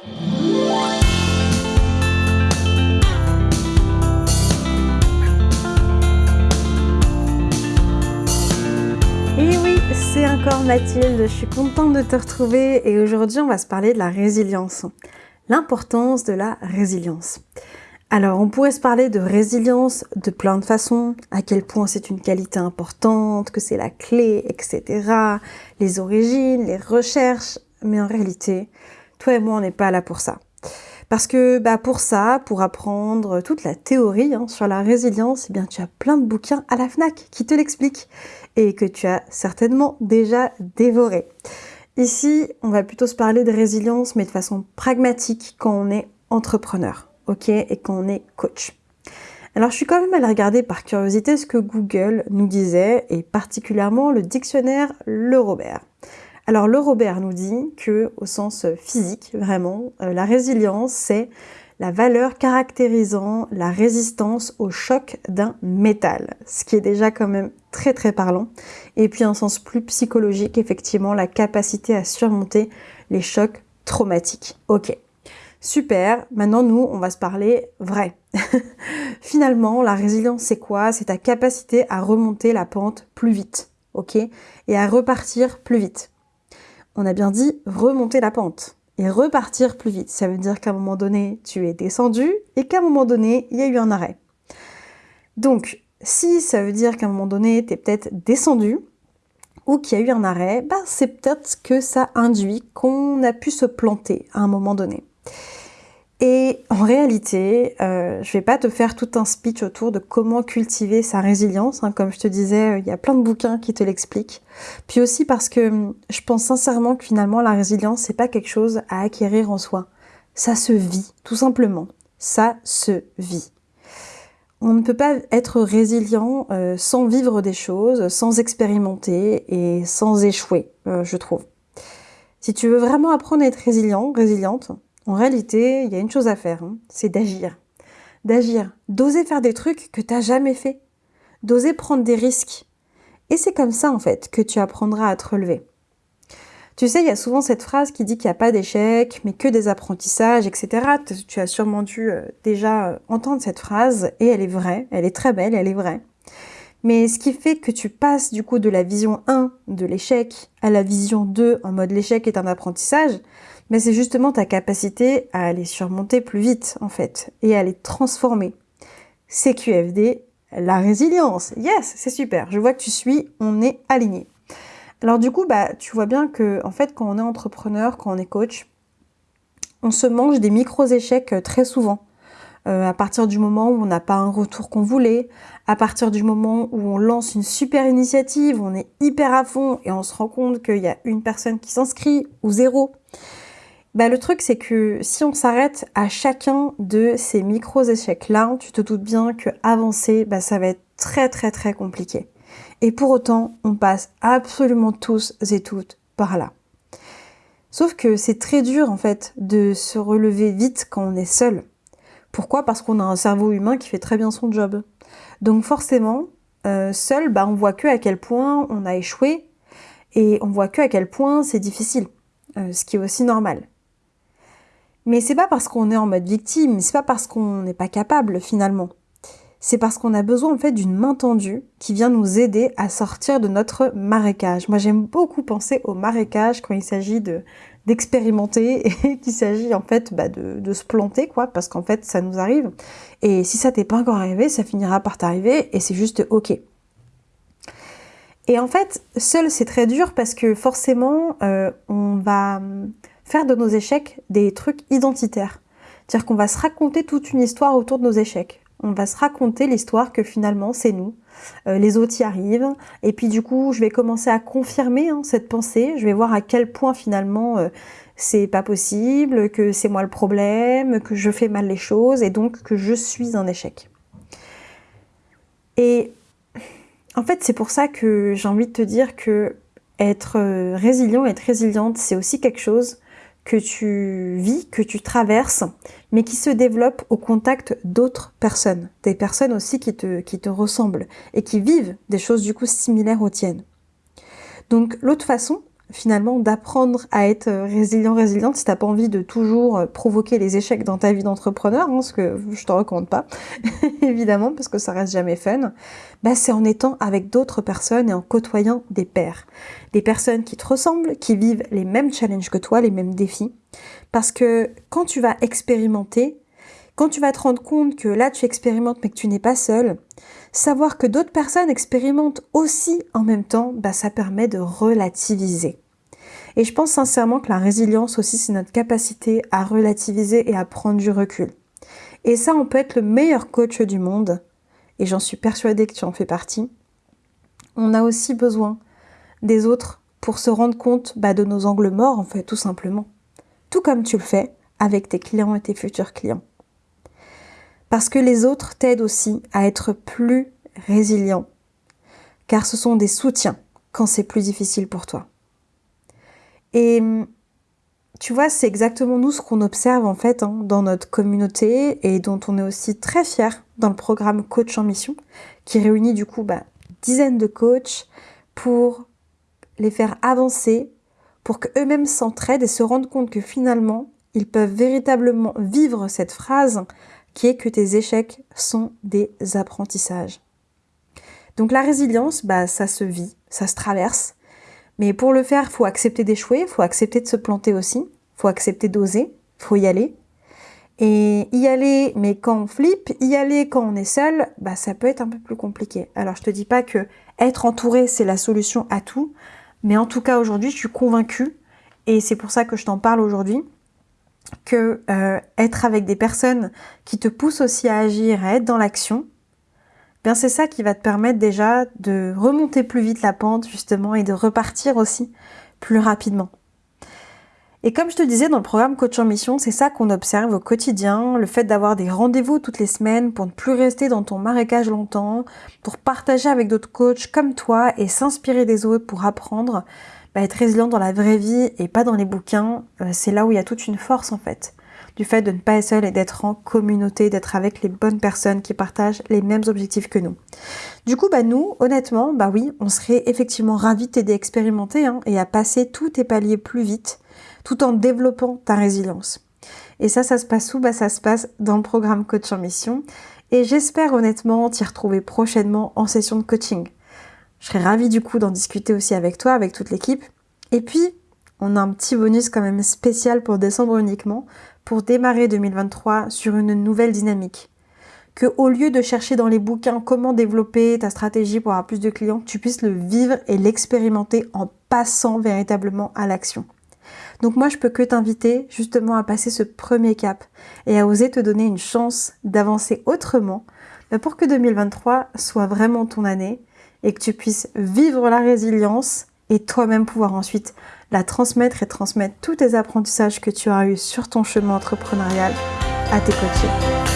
Et oui, c'est encore Mathilde, je suis contente de te retrouver et aujourd'hui on va se parler de la résilience. L'importance de la résilience. Alors, on pourrait se parler de résilience de plein de façons, à quel point c'est une qualité importante, que c'est la clé, etc. Les origines, les recherches, mais en réalité, toi et moi, on n'est pas là pour ça. Parce que bah, pour ça, pour apprendre toute la théorie hein, sur la résilience, eh bien, tu as plein de bouquins à la FNAC qui te l'expliquent et que tu as certainement déjà dévoré. Ici, on va plutôt se parler de résilience, mais de façon pragmatique quand on est entrepreneur ok, et qu'on est coach. Alors je suis quand même allée regarder par curiosité ce que Google nous disait, et particulièrement le dictionnaire Le Robert. Alors le Robert nous dit que, au sens physique, vraiment, euh, la résilience, c'est la valeur caractérisant la résistance au choc d'un métal, ce qui est déjà quand même très très parlant. Et puis un sens plus psychologique, effectivement, la capacité à surmonter les chocs traumatiques. Ok, Super, maintenant nous, on va se parler vrai. Finalement, la résilience, c'est quoi? C'est ta capacité à remonter la pente plus vite, ok? Et à repartir plus vite. On a bien dit remonter la pente et repartir plus vite. Ça veut dire qu'à un moment donné, tu es descendu et qu'à un moment donné, il y a eu un arrêt. Donc, si ça veut dire qu'à un moment donné, tu es peut-être descendu ou qu'il y a eu un arrêt, bah, c'est peut-être que ça induit qu'on a pu se planter à un moment donné. Et en réalité, euh, je vais pas te faire tout un speech autour de comment cultiver sa résilience. Hein. Comme je te disais, euh, il y a plein de bouquins qui te l'expliquent. Puis aussi parce que hum, je pense sincèrement que finalement la résilience, c'est pas quelque chose à acquérir en soi. Ça se vit, tout simplement. Ça se vit. On ne peut pas être résilient euh, sans vivre des choses, sans expérimenter et sans échouer, je trouve. Si tu veux vraiment apprendre à être résilient, résiliente, en réalité, il y a une chose à faire, hein, c'est d'agir. D'agir, d'oser faire des trucs que tu n'as jamais fait, d'oser prendre des risques. Et c'est comme ça, en fait, que tu apprendras à te relever. Tu sais, il y a souvent cette phrase qui dit qu'il n'y a pas d'échec, mais que des apprentissages, etc. Tu as sûrement dû euh, déjà euh, entendre cette phrase, et elle est vraie, elle est très belle, elle est vraie. Mais ce qui fait que tu passes du coup de la vision 1 de l'échec à la vision 2 en mode l'échec est un apprentissage, mais c'est justement ta capacité à les surmonter plus vite en fait et à les transformer. CQFD, la résilience. Yes, c'est super. Je vois que tu suis, on est aligné. Alors du coup, bah, tu vois bien que en fait, quand on est entrepreneur, quand on est coach, on se mange des micros échecs euh, très souvent. Euh, à partir du moment où on n'a pas un retour qu'on voulait, à partir du moment où on lance une super initiative, on est hyper à fond et on se rend compte qu'il y a une personne qui s'inscrit ou zéro. Bah, le truc, c'est que si on s'arrête à chacun de ces micros échecs-là, tu te doutes bien que avancer, bah, ça va être très très très compliqué. Et pour autant, on passe absolument tous et toutes par là. Sauf que c'est très dur en fait de se relever vite quand on est seul. Pourquoi? Parce qu'on a un cerveau humain qui fait très bien son job. Donc forcément, euh, seul, bah, on voit que à quel point on a échoué et on voit que à quel point c'est difficile, euh, ce qui est aussi normal. Mais c'est pas parce qu'on est en mode victime, c'est pas parce qu'on n'est pas capable finalement. C'est parce qu'on a besoin en fait d'une main tendue qui vient nous aider à sortir de notre marécage. Moi j'aime beaucoup penser au marécage quand il s'agit de d'expérimenter et qu'il s'agit en fait bah, de, de, se planter quoi parce qu'en fait ça nous arrive et si ça t'est pas encore arrivé ça finira par t'arriver et c'est juste ok et en fait seul c'est très dur parce que forcément euh, on va faire de nos échecs des trucs identitaires. C'est-à-dire qu'on va se raconter toute une histoire autour de nos échecs. On va se raconter l'histoire que finalement c'est nous, euh, les autres y arrivent, et puis du coup je vais commencer à confirmer hein, cette pensée, je vais voir à quel point finalement euh, c'est pas possible, que c'est moi le problème, que je fais mal les choses, et donc que je suis un échec. Et en fait c'est pour ça que j'ai envie de te dire que être euh, résilient, être résiliente, c'est aussi quelque chose que tu vis, que tu traverses, mais qui se développe au contact d'autres personnes, des personnes aussi qui te, qui te ressemblent et qui vivent des choses du coup similaires aux tiennes. Donc l'autre façon, finalement d'apprendre à être résilient, résiliente si t'as pas envie de toujours provoquer les échecs dans ta vie d'entrepreneur, hein, ce que je te recommande pas, évidemment, parce que ça reste jamais fun, bah c'est en étant avec d'autres personnes et en côtoyant des pairs. Des personnes qui te ressemblent, qui vivent les mêmes challenges que toi, les mêmes défis. Parce que quand tu vas expérimenter, quand tu vas te rendre compte que là tu expérimentes mais que tu n'es pas seul, savoir que d'autres personnes expérimentent aussi en même temps, bah, ça permet de relativiser. Et je pense sincèrement que la résilience aussi, c'est notre capacité à relativiser et à prendre du recul. Et ça, on peut être le meilleur coach du monde, et j'en suis persuadée que tu en fais partie. On a aussi besoin des autres pour se rendre compte bah, de nos angles morts, en fait, tout simplement. Tout comme tu le fais avec tes clients et tes futurs clients. Parce que les autres t'aident aussi à être plus résilient, car ce sont des soutiens quand c'est plus difficile pour toi. Et tu vois, c'est exactement nous ce qu'on observe en fait hein, dans notre communauté et dont on est aussi très fier dans le programme Coach en Mission, qui réunit du coup bah, dizaines de coachs pour les faire avancer, pour qu'eux-mêmes s'entraident et se rendent compte que finalement, ils peuvent véritablement vivre cette phrase qui est que tes échecs sont des apprentissages. Donc la résilience, bah, ça se vit, ça se traverse. Mais pour le faire, il faut accepter d'échouer, il faut accepter de se planter aussi, il faut accepter d'oser, il faut y aller. Et y aller, mais quand on flippe, y aller quand on est seul, bah ça peut être un peu plus compliqué. Alors je te dis pas que être entouré c'est la solution à tout, mais en tout cas aujourd'hui je suis convaincue, et c'est pour ça que je t'en parle aujourd'hui, que euh, être avec des personnes qui te poussent aussi à agir, à être dans l'action, bien c'est ça qui va te permettre déjà de remonter plus vite la pente justement et de repartir aussi plus rapidement. Et comme je te disais dans le programme Coach en Mission, c'est ça qu'on observe au quotidien, le fait d'avoir des rendez-vous toutes les semaines pour ne plus rester dans ton marécage longtemps, pour partager avec d'autres coachs comme toi et s'inspirer des autres pour apprendre. Bah, être résilient dans la vraie vie et pas dans les bouquins, euh, c'est là où il y a toute une force en fait. Du fait de ne pas être seul et d'être en communauté, d'être avec les bonnes personnes qui partagent les mêmes objectifs que nous. Du coup, bah nous, honnêtement, bah oui, on serait effectivement ravis de t'aider à expérimenter hein, et à passer tous tes paliers plus vite, tout en développant ta résilience. Et ça, ça se passe où? Bah ça se passe dans le programme Coach en Mission. Et j'espère honnêtement t'y retrouver prochainement en session de coaching. Je serais ravie du coup d'en discuter aussi avec toi, avec toute l'équipe. Et puis, on a un petit bonus quand même spécial pour décembre uniquement, pour démarrer 2023 sur une nouvelle dynamique. Que au lieu de chercher dans les bouquins comment développer ta stratégie pour avoir plus de clients, tu puisses le vivre et l'expérimenter en passant véritablement à l'action. Donc moi, je peux que t'inviter justement à passer ce premier cap et à oser te donner une chance d'avancer autrement pour que 2023 soit vraiment ton année et que tu puisses vivre la résilience et toi-même pouvoir ensuite la transmettre et transmettre tous tes apprentissages que tu as eus sur ton chemin entrepreneurial à tes coachés.